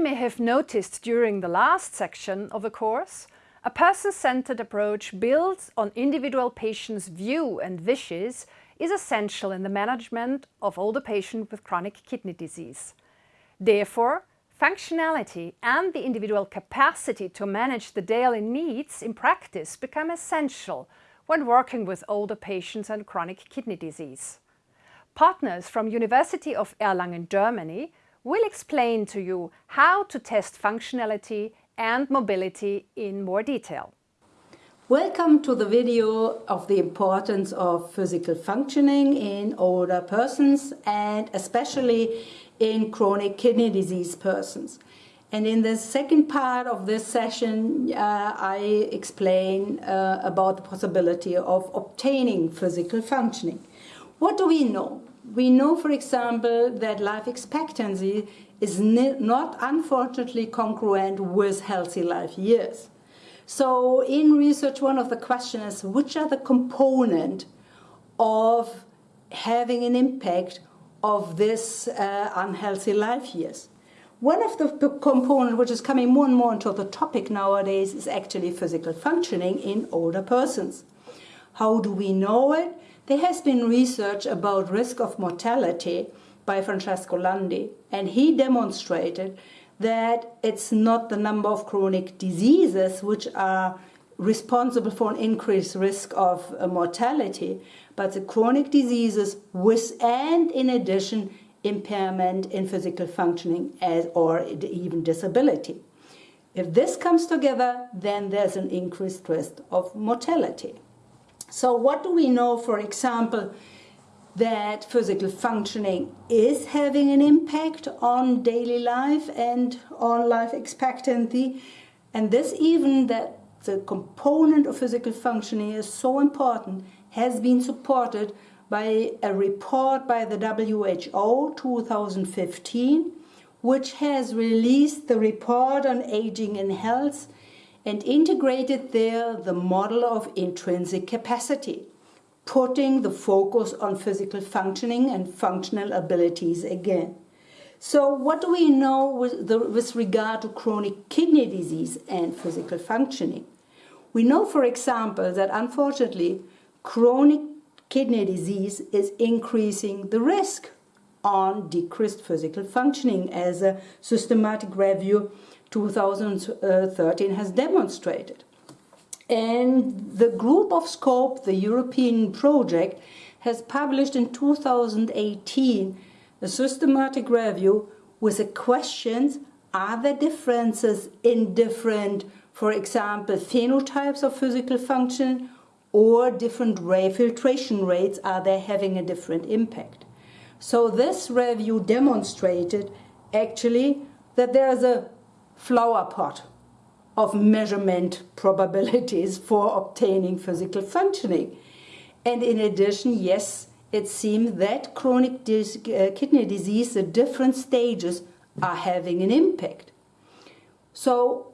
You may have noticed during the last section of the course, a person-centered approach built on individual patients' view and wishes is essential in the management of older patients with chronic kidney disease. Therefore, functionality and the individual capacity to manage the daily needs in practice become essential when working with older patients and chronic kidney disease. Partners from University of Erlangen, Germany will explain to you how to test functionality and mobility in more detail. Welcome to the video of the importance of physical functioning in older persons and especially in chronic kidney disease persons. And in the second part of this session, uh, I explain uh, about the possibility of obtaining physical functioning. What do we know? We know, for example, that life expectancy is not unfortunately congruent with healthy life years. So in research, one of the questions is which are the component of having an impact of this uh, unhealthy life years? One of the components which is coming more and more into the topic nowadays is actually physical functioning in older persons. How do we know it? There has been research about risk of mortality by Francesco Landi, and he demonstrated that it's not the number of chronic diseases which are responsible for an increased risk of uh, mortality, but the chronic diseases with and in addition impairment in physical functioning as or even disability. If this comes together, then there's an increased risk of mortality. So what do we know, for example, that physical functioning is having an impact on daily life and on life expectancy. And this even that the component of physical functioning is so important has been supported by a report by the WHO 2015 which has released the report on aging and health and integrated there the model of intrinsic capacity putting the focus on physical functioning and functional abilities again. So what do we know with, the, with regard to chronic kidney disease and physical functioning? We know, for example, that unfortunately chronic kidney disease is increasing the risk on decreased physical functioning as a systematic review 2013 has demonstrated. And the group of SCOPE, the European project, has published in 2018 a systematic review with the questions, are there differences in different, for example, phenotypes of physical function or different ray filtration rates, are they having a different impact? So this review demonstrated actually that there is a flower pot of measurement probabilities for obtaining physical functioning. And in addition, yes, it seems that chronic dis uh, kidney disease, the different stages are having an impact. So,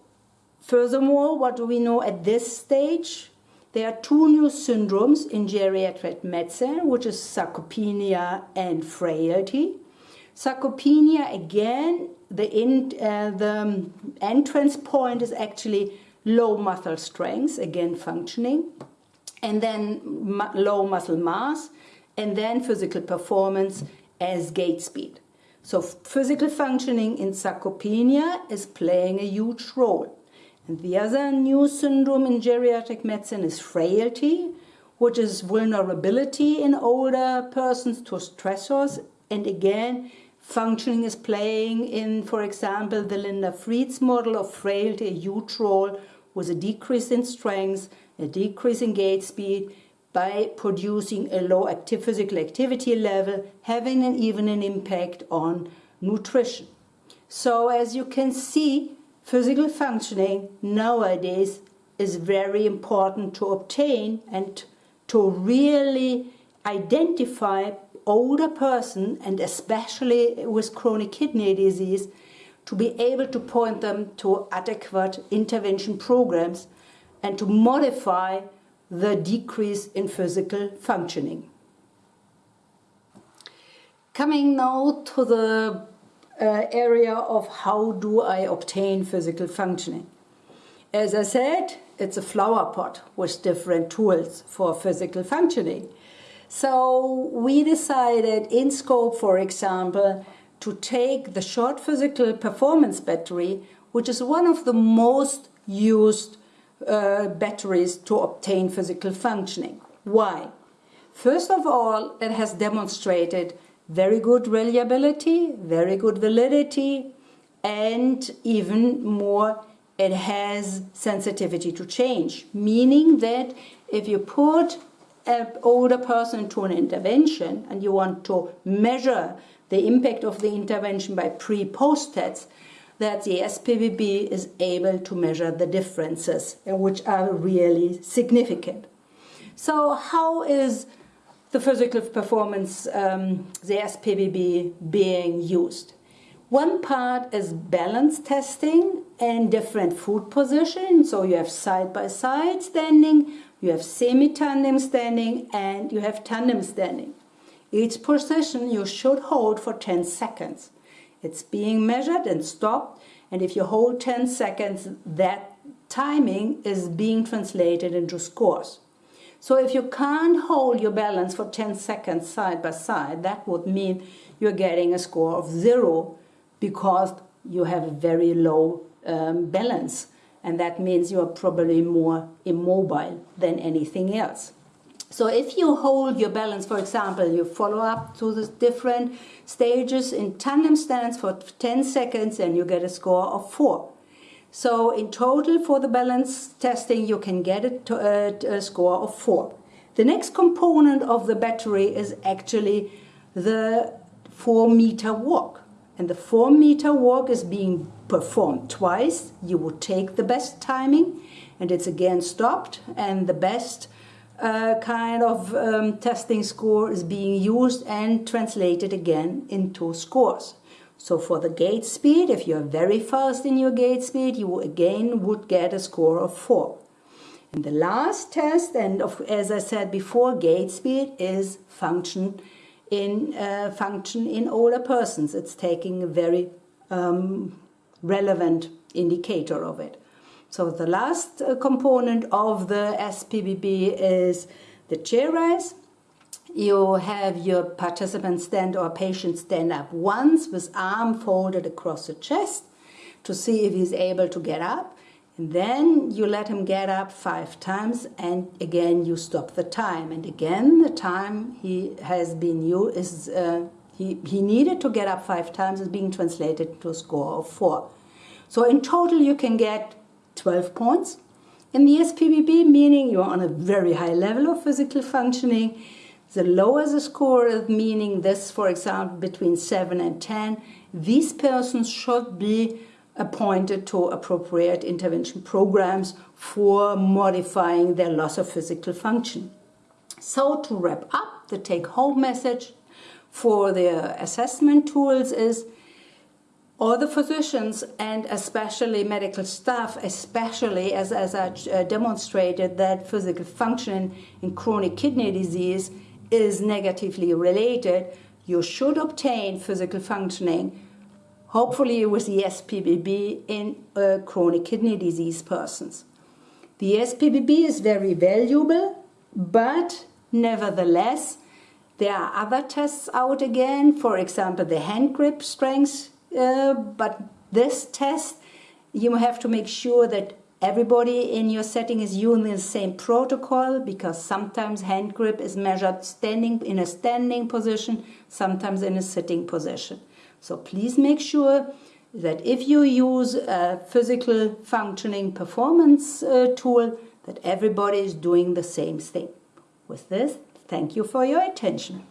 furthermore, what do we know at this stage? There are two new syndromes in geriatric medicine, which is sarcopenia and frailty. Sarcopenia, again, the, in, uh, the entrance point is actually low muscle strength, again functioning, and then mu low muscle mass, and then physical performance as gait speed. So physical functioning in sarcopenia is playing a huge role. And the other new syndrome in geriatric medicine is frailty, which is vulnerability in older persons to stressors. And again, Functioning is playing in, for example, the Linda Fried's model of frailty, a huge role with a decrease in strength, a decrease in gait speed, by producing a low active physical activity level, having an, even an impact on nutrition. So as you can see, physical functioning nowadays is very important to obtain and to really identify older person and especially with chronic kidney disease to be able to point them to adequate intervention programs and to modify the decrease in physical functioning. Coming now to the uh, area of how do I obtain physical functioning. As I said, it's a flower pot with different tools for physical functioning. So we decided in SCOPE, for example, to take the short physical performance battery, which is one of the most used uh, batteries to obtain physical functioning. Why? First of all, it has demonstrated very good reliability, very good validity, and even more, it has sensitivity to change, meaning that if you put an older person to an intervention and you want to measure the impact of the intervention by pre-post tests, that the SPPB is able to measure the differences, which are really significant. So how is the physical performance, um, the SPPB, being used? One part is balance testing and different foot positions. So you have side-by-side -side standing, you have semi-tandem standing, and you have tandem standing. Each position you should hold for 10 seconds. It's being measured and stopped, and if you hold 10 seconds, that timing is being translated into scores. So if you can't hold your balance for 10 seconds side by side, that would mean you're getting a score of zero because you have a very low um, balance. And that means you're probably more immobile than anything else. So if you hold your balance, for example, you follow up to the different stages in tandem stance for 10 seconds and you get a score of 4. So in total for the balance testing you can get a, a, uh, a score of 4. The next component of the battery is actually the 4 meter walk. And the 4 meter walk is being performed twice. You would take the best timing and it's again stopped and the best uh, kind of um, testing score is being used and translated again into scores. So for the gait speed, if you're very fast in your gait speed, you again would get a score of 4. And the last test, and of, as I said before, gait speed is function in uh, function in older persons. It's taking a very um, relevant indicator of it. So the last uh, component of the SPPB is the chair rise. You have your participant stand or patient stand up once with arm folded across the chest to see if he's able to get up. And then you let him get up five times and again you stop the time. And again the time he has been used is uh, he, he needed to get up five times is being translated to a score of four. So in total you can get 12 points. In the SPPB, meaning you're on a very high level of physical functioning. The lower the score, meaning this, for example, between 7 and 10, these persons should be appointed to appropriate intervention programs for modifying their loss of physical function. So to wrap up, the take-home message for the assessment tools is all the physicians and especially medical staff, especially as, as I uh, demonstrated that physical function in chronic kidney disease is negatively related, you should obtain physical functioning, hopefully with the SPPB in uh, chronic kidney disease persons. The SPPB is very valuable, but nevertheless, there are other tests out again, for example, the hand grip strength uh, but this test, you have to make sure that everybody in your setting is using the same protocol because sometimes hand grip is measured standing in a standing position, sometimes in a sitting position. So please make sure that if you use a physical functioning performance uh, tool, that everybody is doing the same thing. With this, thank you for your attention.